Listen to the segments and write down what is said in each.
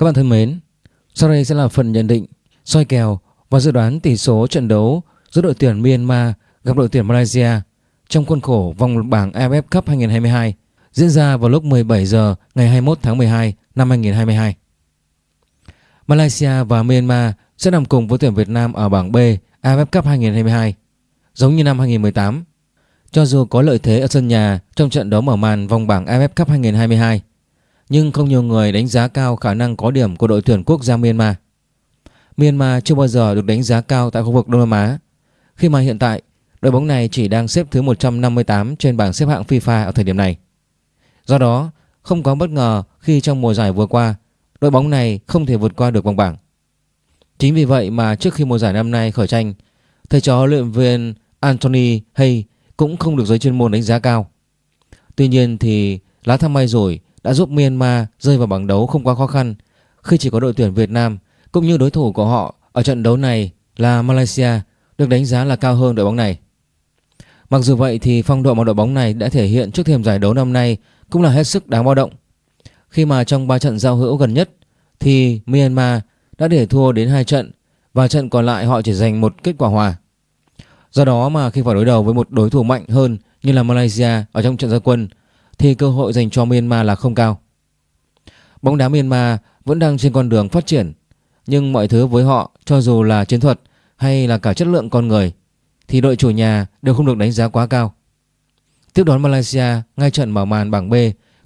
Các bạn thân mến, sau đây sẽ là phần nhận định, soi kèo và dự đoán tỷ số trận đấu giữa đội tuyển Myanmar gặp đội tuyển Malaysia trong khuôn khổ vòng bảng AFF Cup 2022 diễn ra vào lúc 17 giờ ngày 21 tháng 12 năm 2022. Malaysia và Myanmar sẽ nằm cùng với tuyển Việt Nam ở bảng B AFF Cup 2022 giống như năm 2018. Cho dù có lợi thế ở sân nhà trong trận đấu mở màn vòng bảng AFF Cup 2022 nhưng không nhiều người đánh giá cao khả năng có điểm của đội tuyển quốc gia Myanmar. Myanmar chưa bao giờ được đánh giá cao tại khu vực Đông Nam Á, khi mà hiện tại đội bóng này chỉ đang xếp thứ 158 trên bảng xếp hạng FIFA ở thời điểm này. Do đó, không có bất ngờ khi trong mùa giải vừa qua, đội bóng này không thể vượt qua được vòng bảng. Chính vì vậy mà trước khi mùa giải năm nay khởi tranh, thầy trò huấn luyện viên Anthony Hay cũng không được giới chuyên môn đánh giá cao. Tuy nhiên thì lá thăm may rồi đã giúp Myanmar rơi vào bảng đấu không quá khó khăn khi chỉ có đội tuyển Việt Nam cũng như đối thủ của họ ở trận đấu này là Malaysia được đánh giá là cao hơn đội bóng này. Mặc dù vậy thì phong độ mà đội bóng này đã thể hiện trước thềm giải đấu năm nay cũng là hết sức đáng báo động. Khi mà trong 3 trận giao hữu gần nhất thì Myanmar đã để thua đến 2 trận và trận còn lại họ chỉ giành một kết quả hòa. Do đó mà khi phải đối đầu với một đối thủ mạnh hơn như là Malaysia ở trong trận gia quân thì cơ hội dành cho Myanmar là không cao. Bóng đá Myanmar vẫn đang trên con đường phát triển, nhưng mọi thứ với họ cho dù là chiến thuật hay là cả chất lượng con người thì đội chủ nhà đều không được đánh giá quá cao. Tiếp đón Malaysia ngay trận mở màn bảng B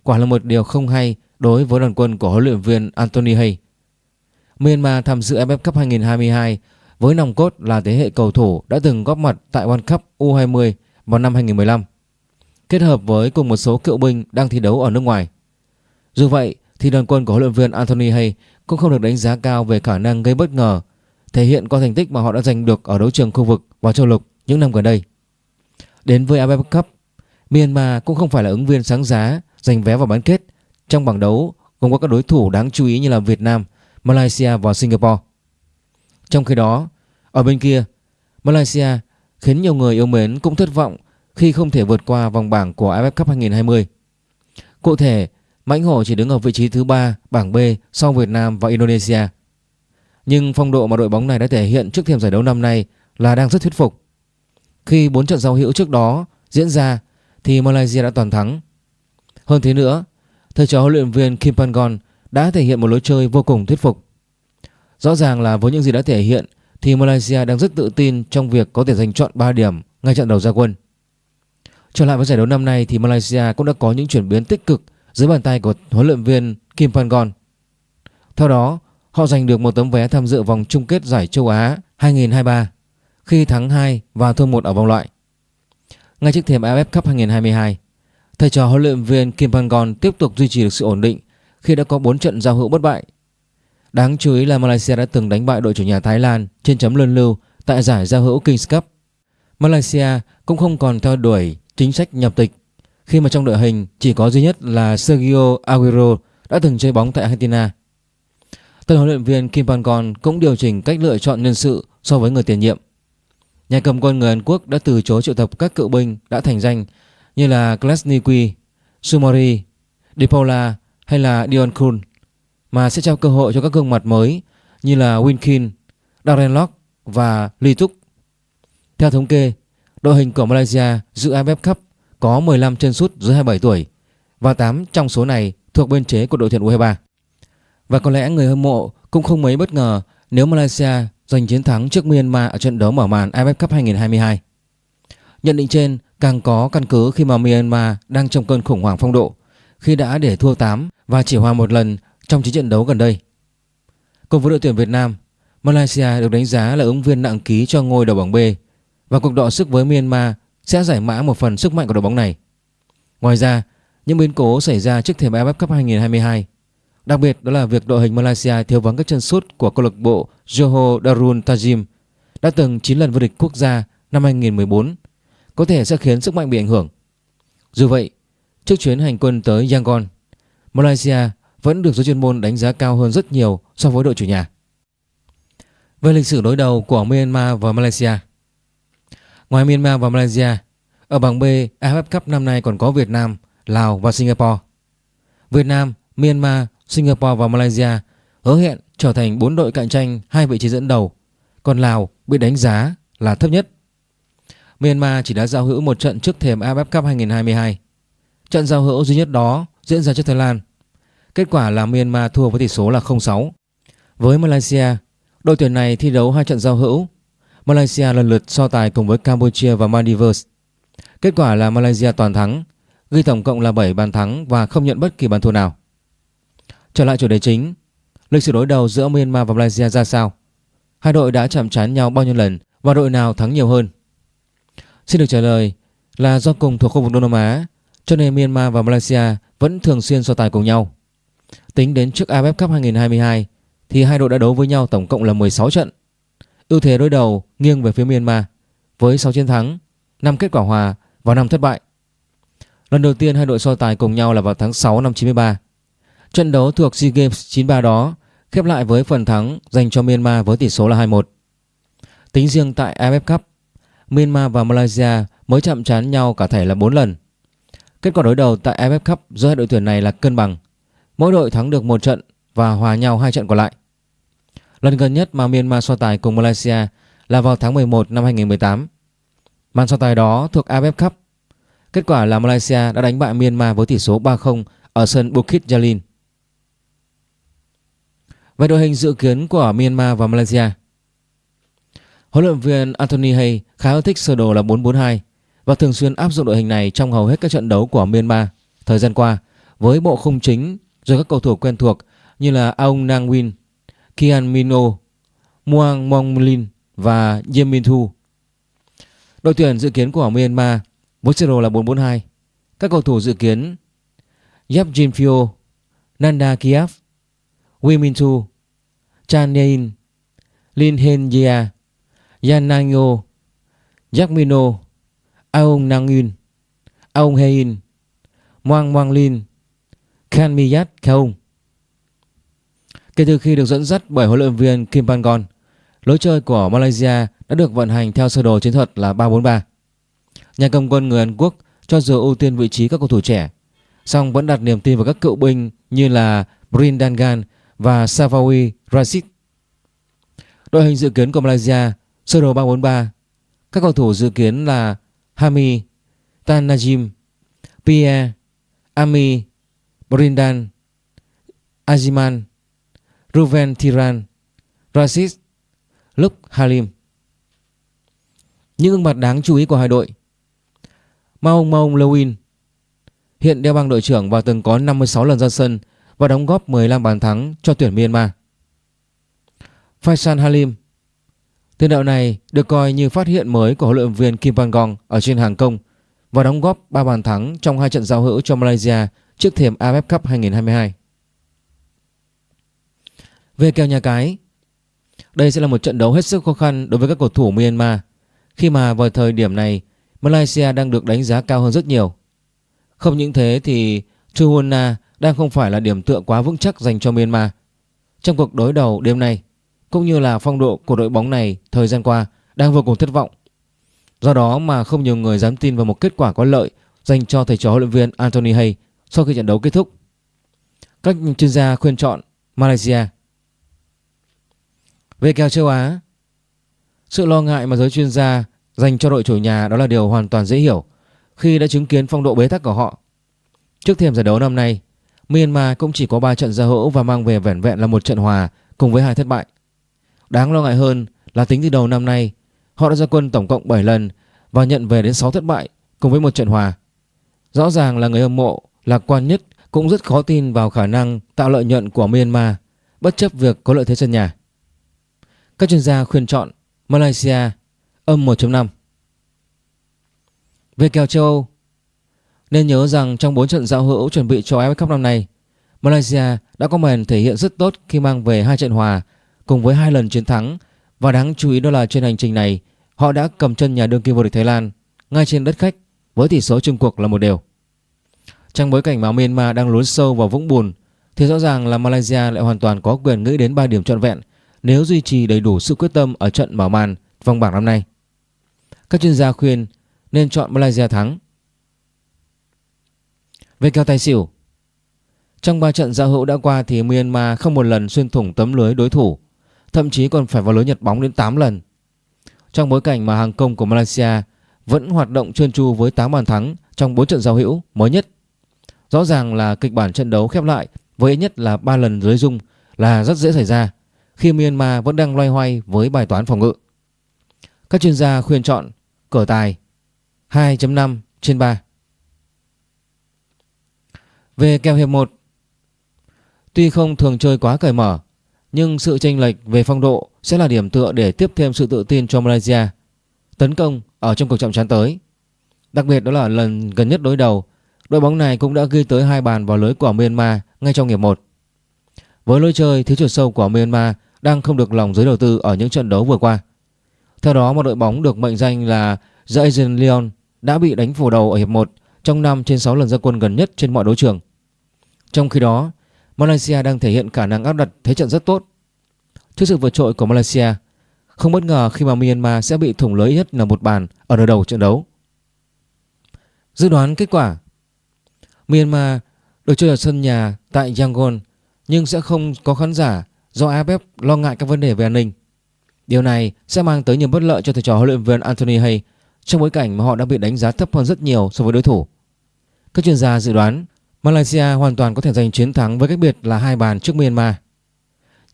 quả là một điều không hay đối với đoàn quân của huấn luyện viên Anthony Hay. Myanmar tham dự AFF Cup 2022 với nòng cốt là thế hệ cầu thủ đã từng góp mặt tại World Cup U20 vào năm 2015 kết hợp với cùng một số cựu binh đang thi đấu ở nước ngoài. Dù vậy thì đoàn quân của huấn luyện viên Anthony Hay cũng không được đánh giá cao về khả năng gây bất ngờ, thể hiện qua thành tích mà họ đã giành được ở đấu trường khu vực và châu lục những năm gần đây. Đến với AFF Cup, Myanmar cũng không phải là ứng viên sáng giá giành vé vào bán kết trong bảng đấu gồm có các đối thủ đáng chú ý như là Việt Nam, Malaysia và Singapore. Trong khi đó, ở bên kia, Malaysia khiến nhiều người yêu mến cũng thất vọng khi không thể vượt qua vòng bảng của AFF Cup 2020. Cụ thể, Mãnh Hổ chỉ đứng ở vị trí thứ 3 bảng B sau Việt Nam và Indonesia. Nhưng phong độ mà đội bóng này đã thể hiện trước thềm giải đấu năm nay là đang rất thuyết phục. Khi 4 trận giao hữu trước đó diễn ra thì Malaysia đã toàn thắng. Hơn thế nữa, thầy trò huấn luyện viên Kim Pangon đã thể hiện một lối chơi vô cùng thuyết phục. Rõ ràng là với những gì đã thể hiện thì Malaysia đang rất tự tin trong việc có thể giành chọn 3 điểm ngay trận đầu ra quân. Trở lại với giải đấu năm nay thì Malaysia cũng đã có những chuyển biến tích cực dưới bàn tay của huấn luyện viên Kim Pangon. Theo đó, họ giành được một tấm vé tham dự vòng chung kết giải châu Á 2023 khi thắng 2 và thua 1 ở vòng loại. Ngay trước thềm AFF Cup 2022, thầy trò huấn luyện viên Kim Pangon tiếp tục duy trì được sự ổn định khi đã có 4 trận giao hữu bất bại. Đáng chú ý là Malaysia đã từng đánh bại đội chủ nhà Thái Lan trên chấm luân lưu tại giải giao hữu Kings Cup. Malaysia cũng không còn theo đuổi chính sách nhập tịch khi mà trong đội hình chỉ có duy nhất là Sergio Aguero đã từng chơi bóng tại Argentina. Tân huấn luyện viên Kim Pangon cũng điều chỉnh cách lựa chọn nhân sự so với người tiền nhiệm. Nhà cầm quân người Hàn Quốc đã từ chối triệu tập các cựu binh đã thành danh như là Klasniki, Sumori, De Paula hay là Dion Kun mà sẽ trao cơ hội cho các gương mặt mới như là Winkin, Darren Lock và Lee Tuk. Theo thống kê, Đội hình của Malaysia dự AFF Cup có 15 chân sút dưới 27 tuổi và 8 trong số này thuộc biên chế của đội tuyển U23. Và có lẽ người hâm mộ cũng không mấy bất ngờ nếu Malaysia giành chiến thắng trước Myanmar ở trận đấu mở màn AFF Cup 2022. Nhận định trên càng có căn cứ khi mà Myanmar đang trong cơn khủng hoảng phong độ khi đã để thua 8 và chỉ hòa một lần trong chiến trận đấu gần đây. Cùng với đội tuyển Việt Nam, Malaysia được đánh giá là ứng viên nặng ký cho ngôi đầu bảng B và cuộc đọ sức với Myanmar sẽ giải mã một phần sức mạnh của đội bóng này. Ngoài ra, những biến cố xảy ra trước thềm AFF Cup 2022, đặc biệt đó là việc đội hình Malaysia thiếu vắng các chân sút của câu lạc bộ Johor Darul Tajim đã từng 9 lần vô địch quốc gia năm 2014, có thể sẽ khiến sức mạnh bị ảnh hưởng. Dù vậy, trước chuyến hành quân tới Yangon, Malaysia vẫn được giới chuyên môn đánh giá cao hơn rất nhiều so với đội chủ nhà. Về lịch sử đối đầu của Myanmar và Malaysia, Ngoài Myanmar và Malaysia, ở bảng B AFF Cup năm nay còn có Việt Nam, Lào và Singapore. Việt Nam, Myanmar, Singapore và Malaysia hứa hẹn trở thành bốn đội cạnh tranh hai vị trí dẫn đầu, còn Lào bị đánh giá là thấp nhất. Myanmar chỉ đã giao hữu một trận trước thềm AFF Cup 2022. Trận giao hữu duy nhất đó diễn ra trước Thái Lan. Kết quả là Myanmar thua với tỷ số là 0-6. Với Malaysia, đội tuyển này thi đấu hai trận giao hữu. Malaysia lần lượt so tài cùng với Campuchia và Maldives. Kết quả là Malaysia toàn thắng, ghi tổng cộng là 7 bàn thắng và không nhận bất kỳ bàn thua nào. Trở lại chủ đề chính, lịch sử đối đầu giữa Myanmar và Malaysia ra sao? Hai đội đã chạm trán nhau bao nhiêu lần và đội nào thắng nhiều hơn? Xin được trả lời là do cùng thuộc khu vực Đông Nam Á cho nên Myanmar và Malaysia vẫn thường xuyên so tài cùng nhau. Tính đến trước AFF Cup 2022 thì hai đội đã đấu với nhau tổng cộng là 16 trận. Ưu thế đối đầu nghiêng về phía Myanmar với 6 chiến thắng, 5 kết quả hòa và 5 thất bại. Lần đầu tiên hai đội so tài cùng nhau là vào tháng 6 năm 93. Trận đấu thuộc SEA Games 93 đó khép lại với phần thắng dành cho Myanmar với tỷ số là 2-1. Tính riêng tại AFF Cup, Myanmar và Malaysia mới chạm trán nhau cả thể là 4 lần. Kết quả đối đầu tại AFF Cup giữa hai đội tuyển này là cân bằng. Mỗi đội thắng được một trận và hòa nhau hai trận còn lại. Lần gần nhất mà Myanmar so tài cùng Malaysia là vào tháng 11 năm 2018. Màn so tài đó thuộc AFF Cup. Kết quả là Malaysia đã đánh bại Myanmar với tỷ số 3-0 ở sân Bukit Jalil. Về đội hình dự kiến của Myanmar và Malaysia Huấn luyện viên Anthony Hay khá ưa thích sơ đồ là 442 và thường xuyên áp dụng đội hình này trong hầu hết các trận đấu của Myanmar thời gian qua với bộ khung chính rồi các cầu thủ quen thuộc như là Aung Nang Win, Kian Mino, Muang Monglin và Yem Min Thu. Đội tuyển dự kiến của Myanmar với sơ đồ là 442. Các cầu thủ dự kiến Yap Jin Phio, Nanda Kiev, Wee Min Thu, Chan Nein, Lin Hen Yea, Yan Nang Yo, Jack Mino, Aung Nang Yun, Aung Hein, Moang Moang Lin, Khan Miyat Kaung. Kể từ khi được dẫn dắt bởi huấn luyện viên Kim Pangon, lối chơi của Malaysia đã được vận hành theo sơ đồ chiến thuật là 3-4-3. Nhà cầm quân người Hàn Quốc cho dù ưu tiên vị trí các cầu thủ trẻ, song vẫn đặt niềm tin vào các cựu binh như là Brindangan và Savawi Rashid. Đội hình dự kiến của Malaysia sơ đồ 3-4-3, Các cầu thủ dự kiến là Hami, Tan Najim, Pierre, Ami, Brindan, Aziman, Ruven Tiran, Rashid, Luk Halim. Những gương mặt đáng chú ý của hai đội Maung Maung Lewin hiện đeo băng đội trưởng và từng có 56 lần ra sân và đóng góp 15 bàn thắng cho tuyển Myanmar. Faisal Halim Tiền đạo này được coi như phát hiện mới của huấn luyện viên Kim Pangong ở trên hàng công và đóng góp 3 bàn thắng trong hai trận giao hữu cho Malaysia trước thềm AFF Cup 2022. Về kèo nhà cái, đây sẽ là một trận đấu hết sức khó khăn đối với các cầu thủ Myanmar khi mà vào thời điểm này Malaysia đang được đánh giá cao hơn rất nhiều. Không những thế thì Chuhuna đang không phải là điểm tựa quá vững chắc dành cho Myanmar. Trong cuộc đối đầu đêm nay, cũng như là phong độ của đội bóng này thời gian qua đang vô cùng thất vọng. Do đó mà không nhiều người dám tin vào một kết quả có lợi dành cho thầy trò huấn luyện viên Anthony Hay sau khi trận đấu kết thúc. Các chuyên gia khuyên chọn Malaysia. Về kèo châu Á, sự lo ngại mà giới chuyên gia dành cho đội chủ nhà đó là điều hoàn toàn dễ hiểu khi đã chứng kiến phong độ bế tắc của họ. Trước thềm giải đấu năm nay, Myanmar cũng chỉ có 3 trận giao hữu và mang về vẻn vẹn là một trận hòa cùng với hai thất bại. Đáng lo ngại hơn là tính từ đầu năm nay, họ đã ra quân tổng cộng 7 lần và nhận về đến 6 thất bại cùng với một trận hòa. Rõ ràng là người hâm mộ lạc quan nhất cũng rất khó tin vào khả năng tạo lợi nhuận của Myanmar bất chấp việc có lợi thế sân nhà. Các chuyên gia khuyên chọn Malaysia âm 1.5. Về kèo châu Âu, nên nhớ rằng trong 4 trận giao hữu chuẩn bị cho AFF Cup năm nay, Malaysia đã có màn thể hiện rất tốt khi mang về hai trận hòa cùng với hai lần chiến thắng và đáng chú ý đó là trên hành trình này họ đã cầm chân nhà đương kim vô địch Thái Lan ngay trên đất khách với tỷ số chung cuộc là một đều. Trong bối cảnh mà Myanmar đang lún sâu vào vũng bùn thì rõ ràng là Malaysia lại hoàn toàn có quyền nghĩ đến 3 điểm trọn vẹn nếu duy trì đầy đủ sự quyết tâm ở trận mở màn vòng bảng năm nay. Các chuyên gia khuyên nên chọn Malaysia thắng. Về kèo tài xỉu Trong 3 trận giao hữu đã qua thì Myanmar không một lần xuyên thủng tấm lưới đối thủ, thậm chí còn phải vào lưới Nhật bóng đến 8 lần. Trong bối cảnh mà hàng công của Malaysia vẫn hoạt động trơn tru với 8 bàn thắng trong 4 trận giao hữu mới nhất. Rõ ràng là kịch bản trận đấu khép lại với ít nhất là 3 lần dưới dung là rất dễ xảy ra khi Myanmar vẫn đang loay hoay với bài toán phòng ngự. Các chuyên gia khuyên chọn cờ tài 2.5 trên 3. Về kèo hiệp 1 Tuy không thường chơi quá cởi mở nhưng sự chênh lệch về phong độ sẽ là điểm tựa để tiếp thêm sự tự tin cho Malaysia tấn công ở trong cuộc chạm trán tới. Đặc biệt đó là lần gần nhất đối đầu, đội bóng này cũng đã ghi tới hai bàn vào lưới của Myanmar ngay trong hiệp 1. Với lối chơi thiếu chiều sâu của Myanmar đang không được lòng giới đầu tư ở những trận đấu vừa qua. Theo đó, một đội bóng được mệnh danh là The Asian Lion đã bị đánh phủ đầu ở hiệp 1 trong 5 trên 6 lần ra quân gần nhất trên mọi đấu trường. Trong khi đó, Malaysia đang thể hiện khả năng áp đặt thế trận rất tốt. Trước sự vượt trội của Malaysia, không bất ngờ khi mà Myanmar sẽ bị thủng lưới nhất là một bàn ở nửa đầu trận đấu. Dự đoán kết quả Myanmar được chơi ở sân nhà tại Yangon nhưng sẽ không có khán giả do AFF lo ngại các vấn đề về an ninh. Điều này sẽ mang tới nhiều bất lợi cho thầy trò huấn luyện viên Anthony Hay trong bối cảnh mà họ đã bị đánh giá thấp hơn rất nhiều so với đối thủ. Các chuyên gia dự đoán Malaysia hoàn toàn có thể giành chiến thắng với cách biệt là hai bàn trước Myanmar.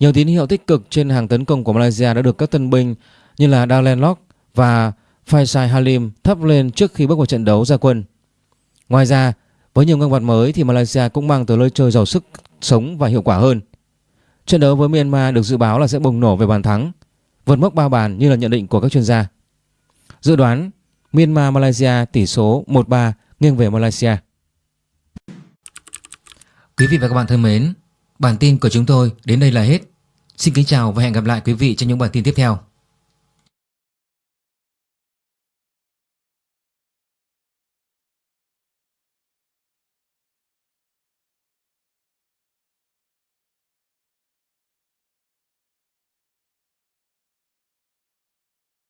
Nhiều tín hiệu tích cực trên hàng tấn công của Malaysia đã được các tân binh như là Dalen Lock và Faisal Halim thắp lên trước khi bước vào trận đấu ra quân. Ngoài ra, với nhiều gương mặt mới thì Malaysia cũng mang tới lối chơi giàu sức sống và hiệu quả hơn. Trận đấu với Myanmar được dự báo là sẽ bùng nổ về bàn thắng, vượt mốc 3 bàn như là nhận định của các chuyên gia. Dự đoán Myanmar Malaysia tỷ số 1-3 nghiêng về Malaysia. Quý vị và các bạn thân mến, bản tin của chúng tôi đến đây là hết. Xin kính chào và hẹn gặp lại quý vị trong những bản tin tiếp theo.